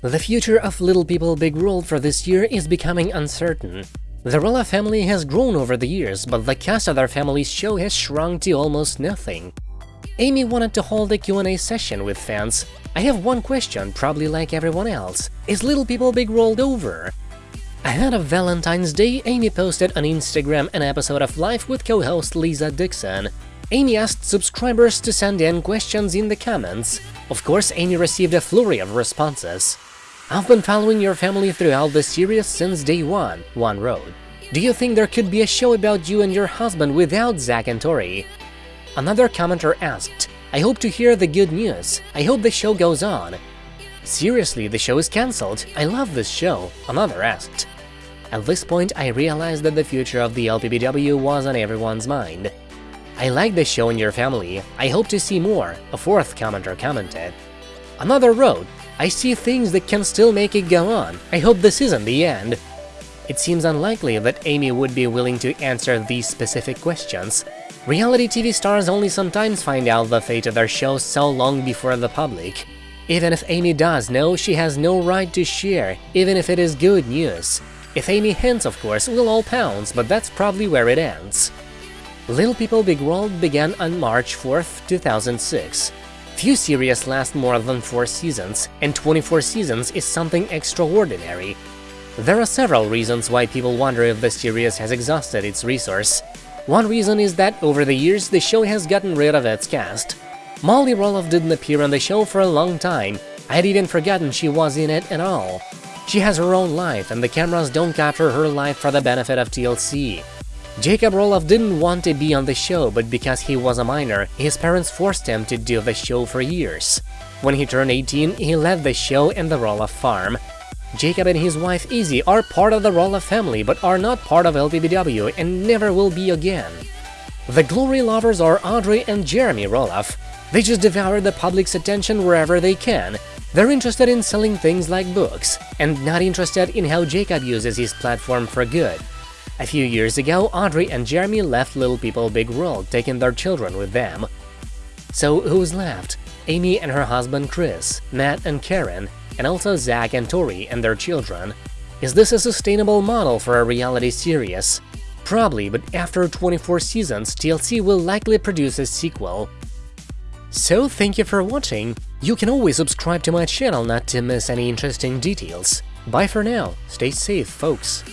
The future of Little People Big World for this year is becoming uncertain. The Roloff family has grown over the years, but the cast of their family's show has shrunk to almost nothing. Amy wanted to hold a Q&A session with fans. I have one question, probably like everyone else. Is Little People Big World over? Ahead of Valentine's Day, Amy posted on Instagram an episode of Life with co-host Lisa Dixon. Amy asked subscribers to send in questions in the comments. Of course, Amy received a flurry of responses. I've been following your family throughout the series since day one, one wrote. Do you think there could be a show about you and your husband without Zach and Tori? Another commenter asked, I hope to hear the good news, I hope the show goes on. Seriously, the show is cancelled, I love this show, another asked. At this point, I realized that the future of the LPBW was on everyone's mind. I like the show and your family, I hope to see more, a fourth commenter commented. Another wrote, I see things that can still make it go on, I hope this isn't the end. It seems unlikely that Amy would be willing to answer these specific questions. Reality TV stars only sometimes find out the fate of their shows so long before the public. Even if Amy does know, she has no right to share, even if it is good news. If Amy hints, of course, we'll all pounce, but that's probably where it ends. Little People Big World began on March 4, 2006. Few series last more than 4 seasons, and 24 seasons is something extraordinary. There are several reasons why people wonder if the series has exhausted its resource. One reason is that over the years the show has gotten rid of its cast. Molly Roloff didn't appear on the show for a long time, I had even forgotten she was in it at all. She has her own life, and the cameras don't capture her life for the benefit of TLC. Jacob Roloff didn't want to be on the show, but because he was a minor, his parents forced him to do the show for years. When he turned 18, he left the show and the Roloff farm. Jacob and his wife Izzy are part of the Roloff family, but are not part of LPBW and never will be again. The glory lovers are Audrey and Jeremy Roloff. They just devour the public's attention wherever they can. They're interested in selling things like books, and not interested in how Jacob uses his platform for good. A few years ago, Audrey and Jeremy left Little People Big World, taking their children with them. So who's left? Amy and her husband Chris, Matt and Caryn, and also Zach and Tori and their children. Is this a sustainable model for a reality series? Probably, but after 24 seasons, TLC will likely produce a sequel. So thank you for watching, you can always subscribe to my channel not to miss any interesting details. Bye for now, stay safe folks.